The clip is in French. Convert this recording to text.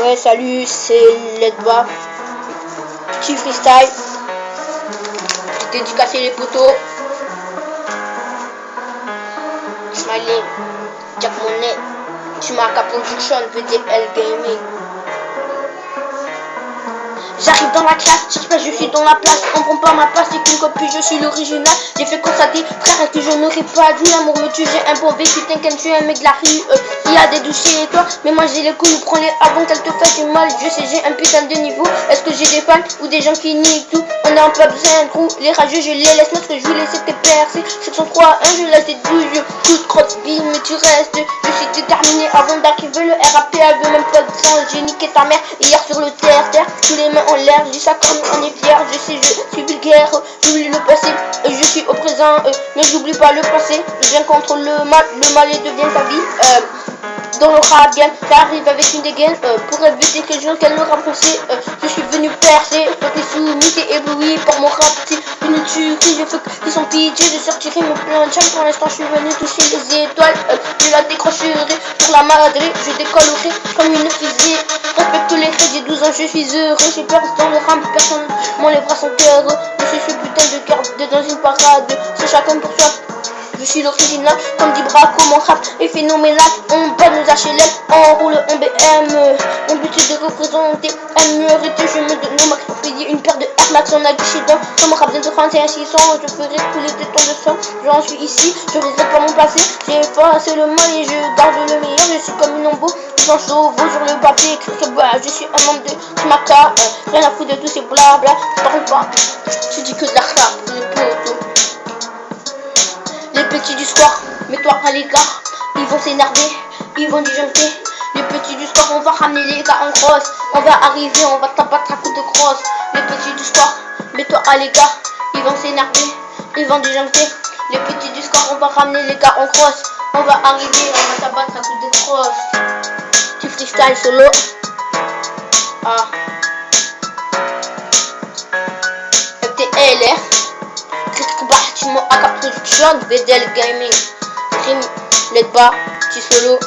Ouais, salut, c'est Ledba. Petit freestyle. Dédicacé les poteaux. Smiley, Jack Monet, Chumaka Production, VDL Gaming. J'arrive dans la classe, je pas je suis dans la place, on prend pas ma place, c'est qu'une copie, je suis l'original. J'ai fait constater, frère, que je n'aurais pas dû, l'amour me tue, j'ai un bon vécu, t'inquiète, tu es un mec de la rue, euh, il a des douches et toi, mais moi j'ai les couilles, prends-les avant qu'elle te fasse du mal, je sais, j'ai un putain de niveau, est-ce que j'ai des fans ou des gens qui nient tout, on est en plein un trou, les rageux, je les laisse, que je voulais c'était percer, 703, 1, je laisse des douilles, toute crotte, bim, mais tu restes, je suis déterminé avant d'arriver, le RAP, veut même pas de sang, j'ai niqué ta mère, hier sur le terre, terre, tous les mains en l'air, dis ça comme est fier, je sais, je suis j'oublie le passé, et je suis au présent, euh, mais j'oublie pas le passé, je viens contre le mal, le mal et devient ta vie, euh, dans le rap game, t'arrives avec une dégaine euh, pour éviter que je qu'elle me renforcer. Euh, je suis venu percer, t'es soumis, t'es ébloui par mon rap, une tuerie, je fais que sans pitié, je sortirai mon plein de pour l'instant je suis venu toucher les étoiles, je la décrocherai pour la maladrer, je décollerai comme une fusée, respecte les faits, j'ai 12 ans, je suis heureux, j'ai dans le rap, personne, mon les bras sont heureux, je suis putain de cœur dans une parade, c'est chacun pour soi, je suis l'original, comme dit Braco, mon rap est phénoménal. On bat nos HLM, on roule en BM. Mon but est de représenter un minorité. Je me donne max pour une paire de Air Max en accident. Comme mon rap de 31 600, je ferai couler des tons de sang. J'en suis ici, je risque pas mon passé. J'ai effacé le mal et je garde le meilleur. Je suis comme une ombo, sur le papier. Écrit je suis un membre de Smaka. Euh, rien à foutre de tous ces blabla. Parle pas, tu dis que de la rap, les potos. Les petits du square, mets-toi à l'écart. Ils vont s'énerver, ils vont disjoncter. Les petits du square, on va ramener les gars en crosse. On va arriver, on va t'abattre à coup de crosse. Les petits du square, mets-toi à l'écart. Ils vont s'énerver, ils vont disjoncter. Les petits du square, on va ramener les gars en crosse. On va arriver, on va t'abattre à coup de crosse. Freestyle solo. Ah. FTLR. Bâtiment AK Production, VDL Gaming, Let's Bar, petit solo,